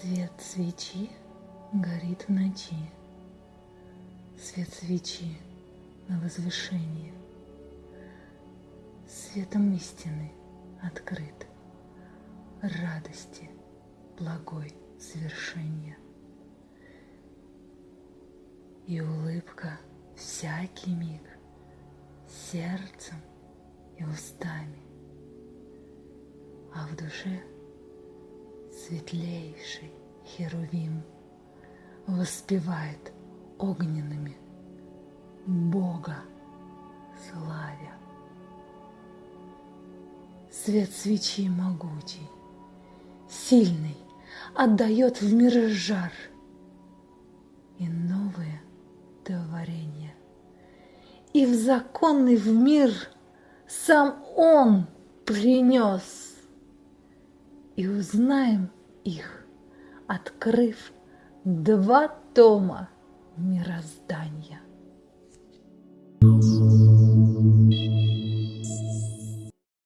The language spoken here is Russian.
Свет свечи горит в ночи, Свет свечи на возвышении, Светом истины открыт, Радости благой свершения. И улыбка всякий миг Сердцем и устами, А в душе — светлейший Херувим воспевает огненными Бога славя. Свет свечи могучий, сильный, отдает в мир жар и новые творения. И в законный в мир сам Он принес и узнаем их, открыв два тома мироздания. thank you